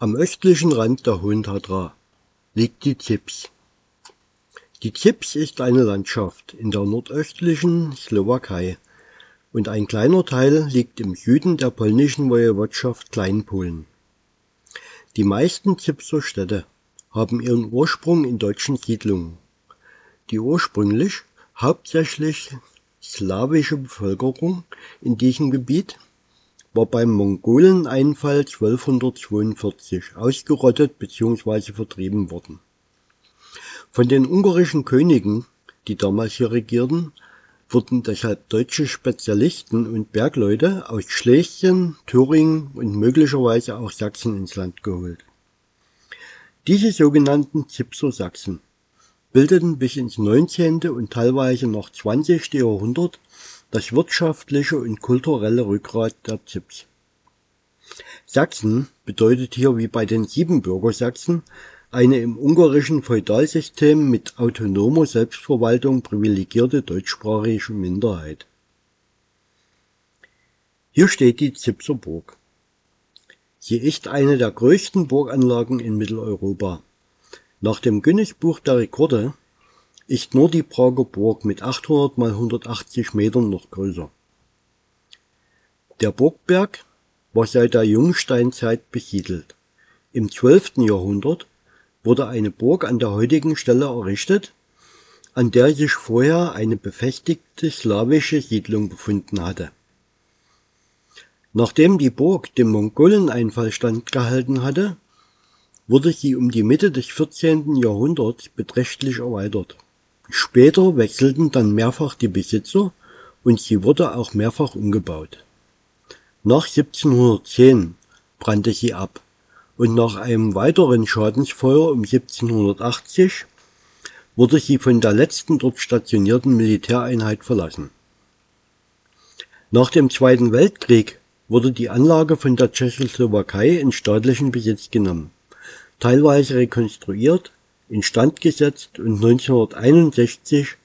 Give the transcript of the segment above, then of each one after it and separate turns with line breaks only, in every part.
Am östlichen Rand der Hohen Tatra liegt die Zips. Die Zips ist eine Landschaft in der nordöstlichen Slowakei und ein kleiner Teil liegt im Süden der polnischen Wojewodschaft Kleinpolen. Die meisten Zipser Städte haben ihren Ursprung in deutschen Siedlungen. Die ursprünglich hauptsächlich slawische Bevölkerung in diesem Gebiet war beim Mongoleneinfall 1242 ausgerottet bzw. vertrieben worden. Von den ungarischen Königen, die damals hier regierten, wurden deshalb deutsche Spezialisten und Bergleute aus Schlesien, Thüringen und möglicherweise auch Sachsen ins Land geholt. Diese sogenannten Zipser Sachsen bildeten bis ins 19. und teilweise noch 20. Jahrhundert das wirtschaftliche und kulturelle Rückgrat der Zips. Sachsen bedeutet hier wie bei den Siebenbürger Sachsen eine im ungarischen Feudalsystem mit autonomer Selbstverwaltung privilegierte deutschsprachige Minderheit. Hier steht die Zipser Burg. Sie ist eine der größten Burganlagen in Mitteleuropa. Nach dem Guinness-Buch der Rekorde ist nur die Prager Burg mit 800 mal 180 Metern noch größer. Der Burgberg war seit der Jungsteinzeit besiedelt. Im 12. Jahrhundert wurde eine Burg an der heutigen Stelle errichtet, an der sich vorher eine befestigte slawische Siedlung befunden hatte. Nachdem die Burg dem Mongoleneinfall standgehalten hatte, wurde sie um die Mitte des 14. Jahrhunderts beträchtlich erweitert. Später wechselten dann mehrfach die Besitzer und sie wurde auch mehrfach umgebaut. Nach 1710 brannte sie ab und nach einem weiteren Schadensfeuer um 1780 wurde sie von der letzten dort stationierten Militäreinheit verlassen. Nach dem Zweiten Weltkrieg wurde die Anlage von der Tschechoslowakei in staatlichen Besitz genommen, teilweise rekonstruiert, instand gesetzt und 1961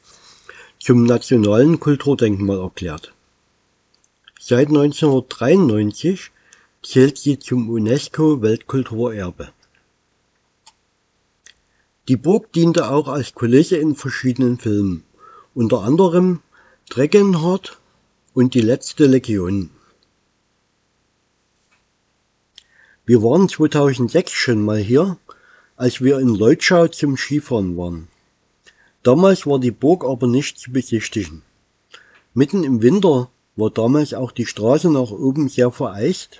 zum nationalen Kulturdenkmal erklärt. Seit 1993 zählt sie zum UNESCO-Weltkulturerbe. Die Burg diente auch als Kulisse in verschiedenen Filmen, unter anderem Dragonheart und Die letzte Legion. Wir waren 2006 schon mal hier, als wir in Leutschau zum Skifahren waren. Damals war die Burg aber nicht zu besichtigen. Mitten im Winter war damals auch die Straße nach oben sehr vereist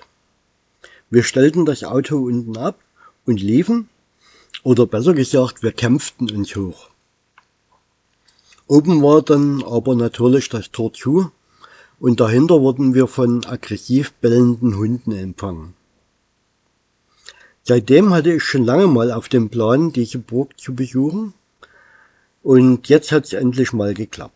wir stellten das Auto unten ab und liefen, oder besser gesagt, wir kämpften uns hoch. Oben war dann aber natürlich das Tor zu und dahinter wurden wir von aggressiv bellenden Hunden empfangen. Seitdem hatte ich schon lange mal auf dem Plan, diese Burg zu besuchen und jetzt hat es endlich mal geklappt.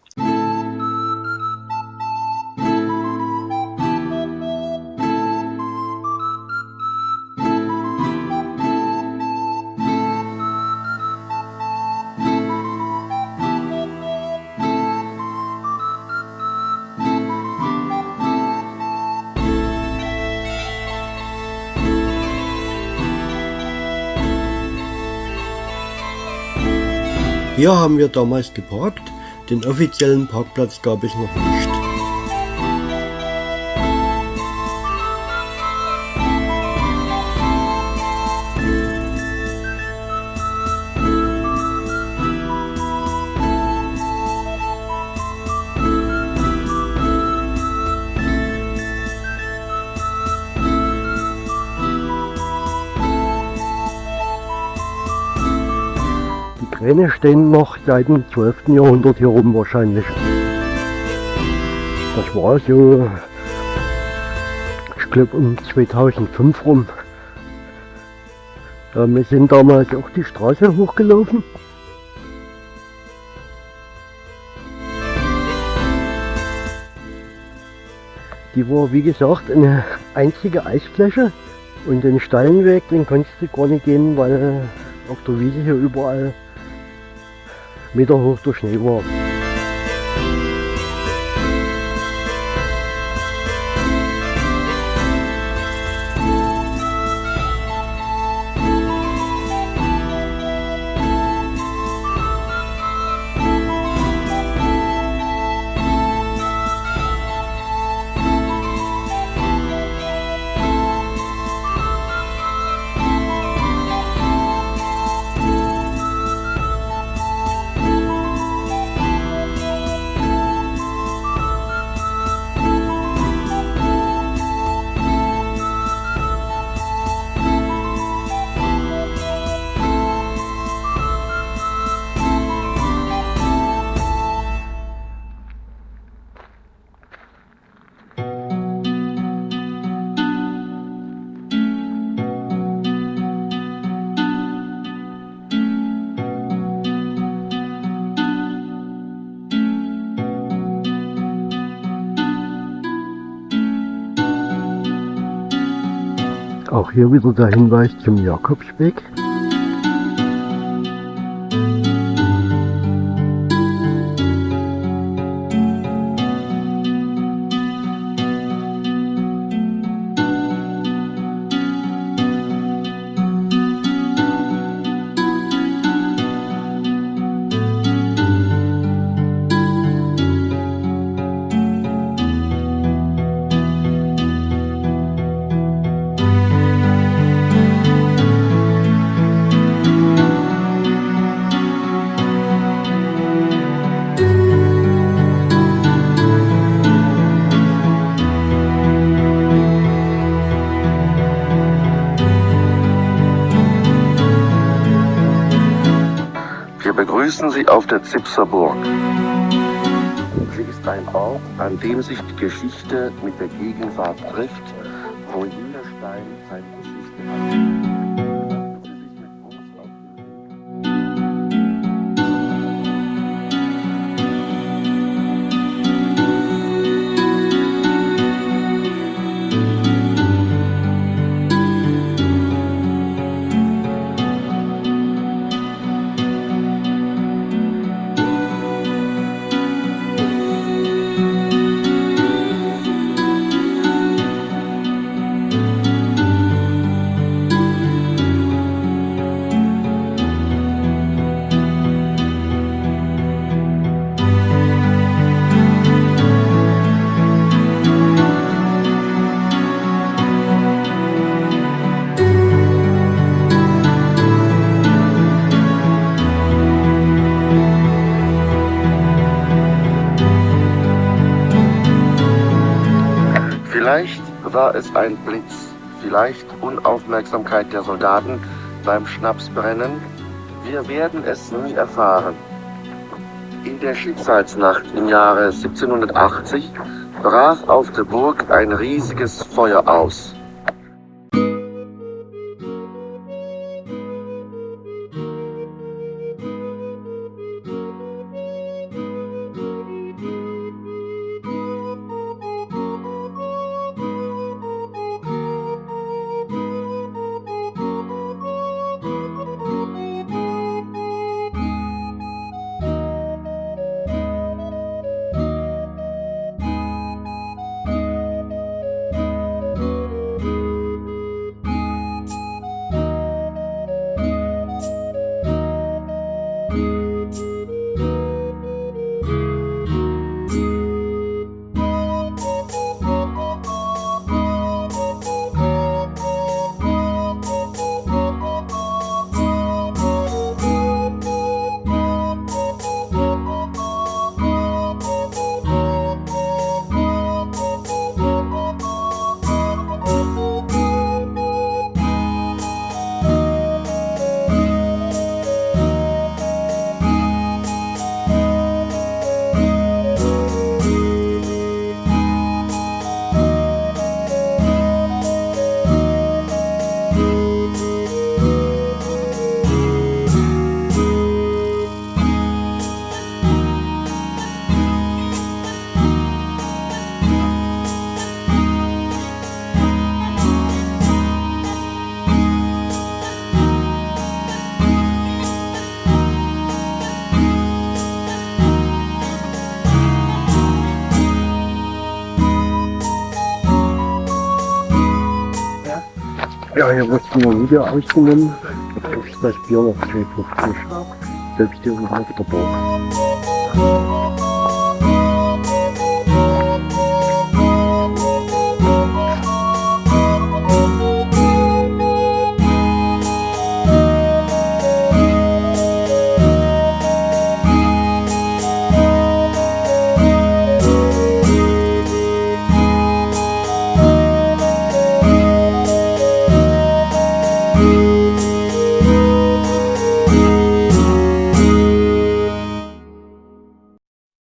Hier haben wir damals geparkt, den offiziellen Parkplatz gab es noch nicht. Kräne stehen noch seit dem 12. Jahrhundert hier rum wahrscheinlich. Das war so, ich glaube um 2005 rum. Wir sind damals auch die Straße hochgelaufen. Die war wie gesagt eine einzige Eisfläche und den steilen Weg, den konntest du gar nicht gehen, weil auf der Wiese hier überall Meter hoch der Schnee Auch hier wieder der Hinweis zum Jakobsweg.
Begrüßen Sie auf der Zipser Burg. Sie ist ein Ort, an dem sich die Geschichte mit der Gegenwart trifft, wo jeder Stein seine Geschichte hat. War es ein Blitz, vielleicht Unaufmerksamkeit der Soldaten beim Schnapsbrennen. Wir werden es nie erfahren. In der Schicksalsnacht im Jahre 1780 brach auf der Burg ein riesiges Feuer aus.
Ja, hier wird nur Video ausgenommen. Da kostet das Bier noch 2,50. Selbst hier auf der Burg.